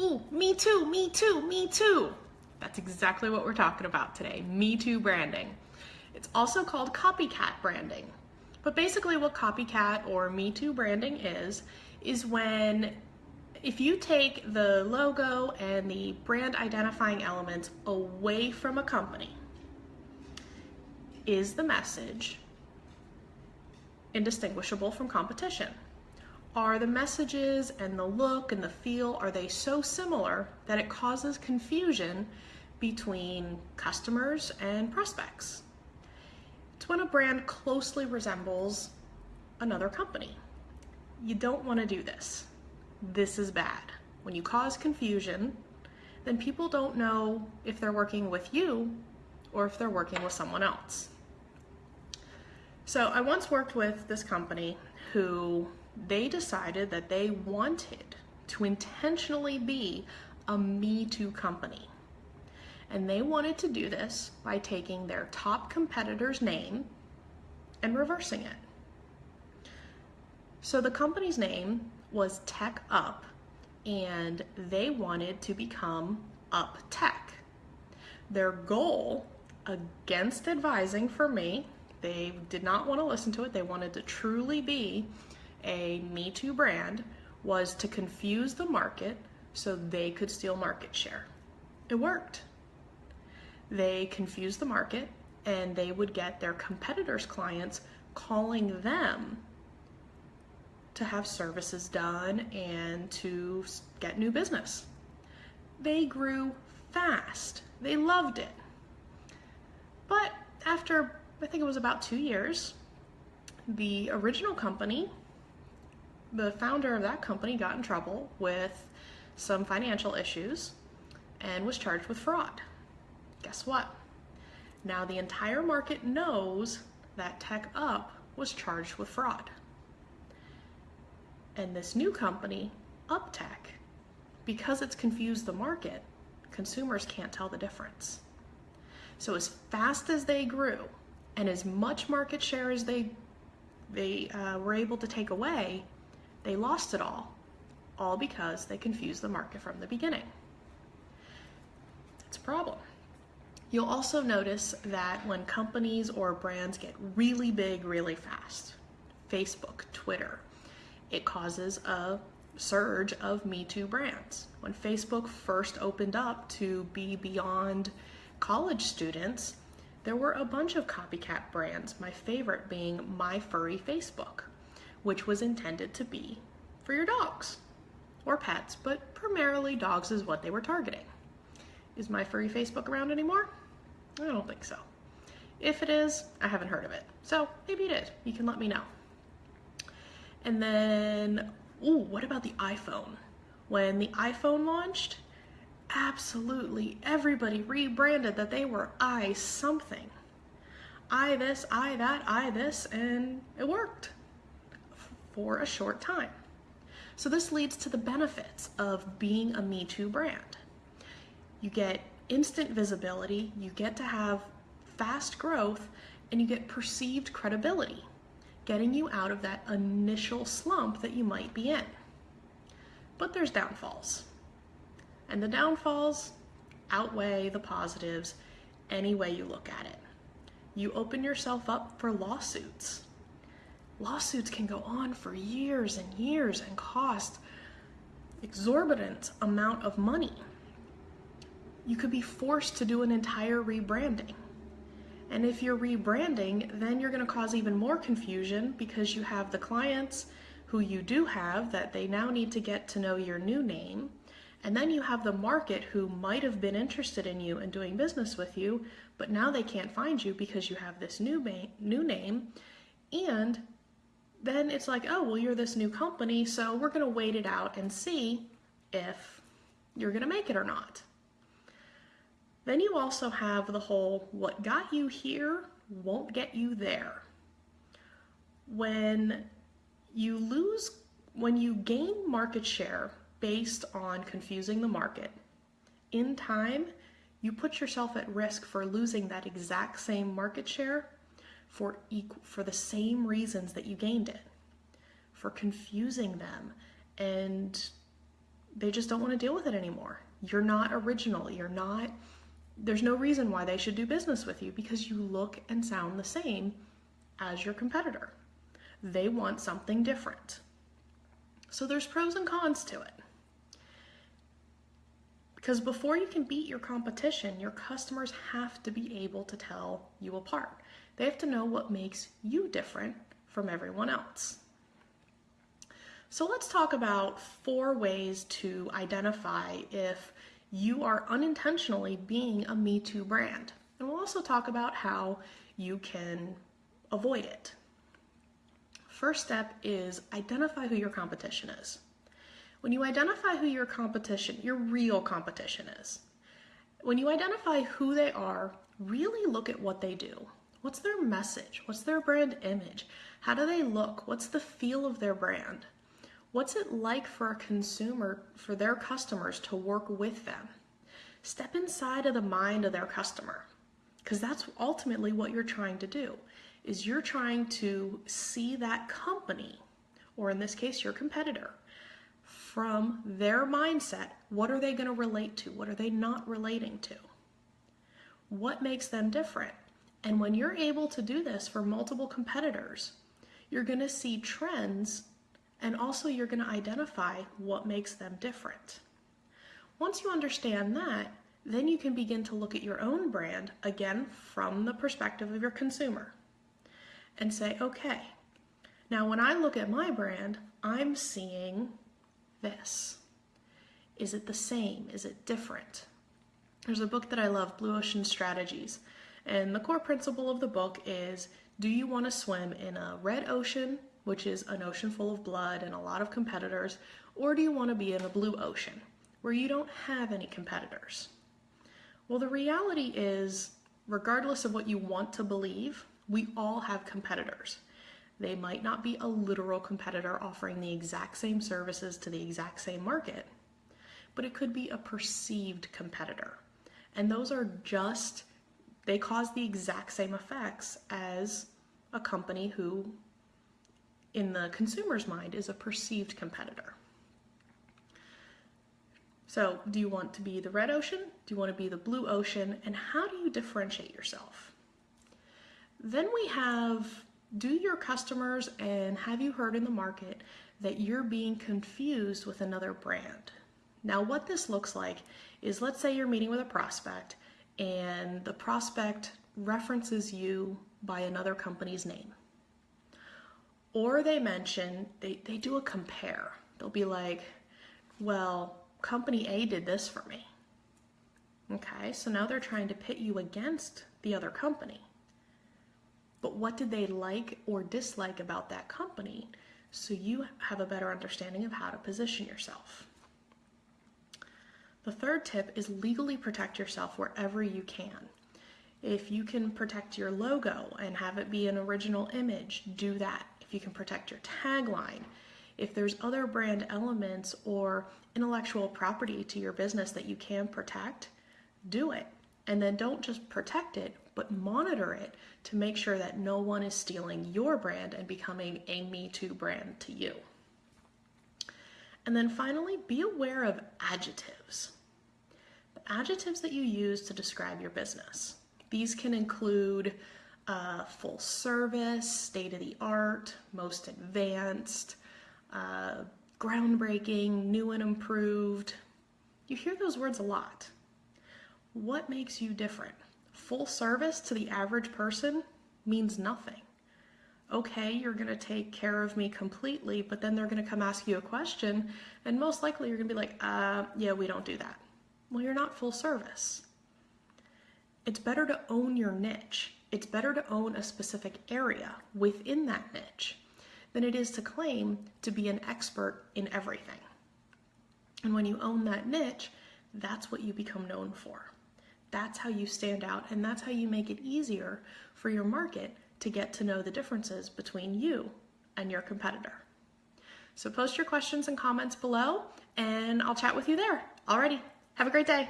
Ooh, me too, me too, me too. That's exactly what we're talking about today, Me Too branding. It's also called copycat branding. But basically what copycat or Me Too branding is, is when if you take the logo and the brand identifying elements away from a company, is the message indistinguishable from competition? Are the messages and the look and the feel, are they so similar that it causes confusion between customers and prospects? It's when a brand closely resembles another company. You don't want to do this. This is bad. When you cause confusion, then people don't know if they're working with you or if they're working with someone else. So I once worked with this company who they decided that they wanted to intentionally be a Me Too company. And they wanted to do this by taking their top competitor's name and reversing it. So the company's name was Tech Up, and they wanted to become Up Tech. Their goal, against advising for me, they did not want to listen to it. They wanted to truly be a Me Too brand was to confuse the market so they could steal market share. It worked. They confused the market and they would get their competitors' clients calling them to have services done and to get new business. They grew fast. They loved it. But after, I think it was about two years, the original company the founder of that company got in trouble with some financial issues and was charged with fraud. Guess what? Now the entire market knows that Tech Up was charged with fraud. And this new company, UpTech, because it's confused the market, consumers can't tell the difference. So as fast as they grew and as much market share as they, they uh, were able to take away, they lost it all, all because they confused the market from the beginning. It's a problem. You'll also notice that when companies or brands get really big really fast, Facebook, Twitter, it causes a surge of Me Too brands. When Facebook first opened up to be beyond college students, there were a bunch of copycat brands, my favorite being My Furry Facebook which was intended to be for your dogs or pets, but primarily dogs is what they were targeting. Is my furry Facebook around anymore? I don't think so. If it is, I haven't heard of it. So maybe it is. You can let me know. And then, ooh, what about the iPhone? When the iPhone launched, absolutely everybody rebranded that they were i something. I this, I that, I this, and it worked for a short time. So this leads to the benefits of being a Me Too brand. You get instant visibility, you get to have fast growth, and you get perceived credibility, getting you out of that initial slump that you might be in. But there's downfalls. And the downfalls outweigh the positives any way you look at it. You open yourself up for lawsuits lawsuits can go on for years and years and cost exorbitant amount of money. You could be forced to do an entire rebranding. And if you're rebranding, then you're going to cause even more confusion because you have the clients who you do have that they now need to get to know your new name. And then you have the market who might have been interested in you and doing business with you, but now they can't find you because you have this new, new name. And then it's like, oh, well, you're this new company, so we're going to wait it out and see if you're going to make it or not. Then you also have the whole what got you here won't get you there. When you lose, when you gain market share based on confusing the market, in time, you put yourself at risk for losing that exact same market share for, equal, for the same reasons that you gained it, for confusing them and they just don't want to deal with it anymore. You're not original. You're not, there's no reason why they should do business with you because you look and sound the same as your competitor. They want something different. So there's pros and cons to it. Because before you can beat your competition, your customers have to be able to tell you apart. They have to know what makes you different from everyone else. So let's talk about four ways to identify if you are unintentionally being a Me Too brand. And we'll also talk about how you can avoid it. First step is identify who your competition is. When you identify who your competition, your real competition is, when you identify who they are, really look at what they do. What's their message? What's their brand image? How do they look? What's the feel of their brand? What's it like for a consumer, for their customers to work with them? Step inside of the mind of their customer because that's ultimately what you're trying to do is you're trying to see that company or in this case your competitor from their mindset what are they going to relate to? What are they not relating to? What makes them different? And when you're able to do this for multiple competitors you're going to see trends and also you're going to identify what makes them different. Once you understand that, then you can begin to look at your own brand again from the perspective of your consumer and say, okay, now when I look at my brand, I'm seeing this. Is it the same? Is it different? There's a book that I love, Blue Ocean Strategies, and the core principle of the book is do you want to swim in a red ocean which is an ocean full of blood and a lot of competitors, or do you want to be in a blue ocean where you don't have any competitors? Well, the reality is, regardless of what you want to believe, we all have competitors. They might not be a literal competitor offering the exact same services to the exact same market, but it could be a perceived competitor. And those are just, they cause the exact same effects as a company who in the consumer's mind is a perceived competitor. So, do you want to be the red ocean? Do you want to be the blue ocean? And how do you differentiate yourself? Then we have do your customers and have you heard in the market that you're being confused with another brand? Now, what this looks like is let's say you're meeting with a prospect and the prospect references you by another company's name. Or they mention, they, they do a compare. They'll be like, well, company A did this for me. Okay, so now they're trying to pit you against the other company. But what did they like or dislike about that company so you have a better understanding of how to position yourself? The third tip is legally protect yourself wherever you can. If you can protect your logo and have it be an original image, do that if you can protect your tagline, if there's other brand elements or intellectual property to your business that you can protect, do it. And then don't just protect it, but monitor it to make sure that no one is stealing your brand and becoming a Me Too brand to you. And then finally, be aware of adjectives. The adjectives that you use to describe your business. These can include uh, full service, state of the art, most advanced, uh, groundbreaking, new and improved. You hear those words a lot. What makes you different? Full service to the average person means nothing. Okay, you're going to take care of me completely, but then they're going to come ask you a question, and most likely you're going to be like, uh, yeah, we don't do that. Well, you're not full service. It's better to own your niche it's better to own a specific area within that niche than it is to claim to be an expert in everything. And when you own that niche, that's what you become known for. That's how you stand out, and that's how you make it easier for your market to get to know the differences between you and your competitor. So post your questions and comments below, and I'll chat with you there. Alrighty, have a great day.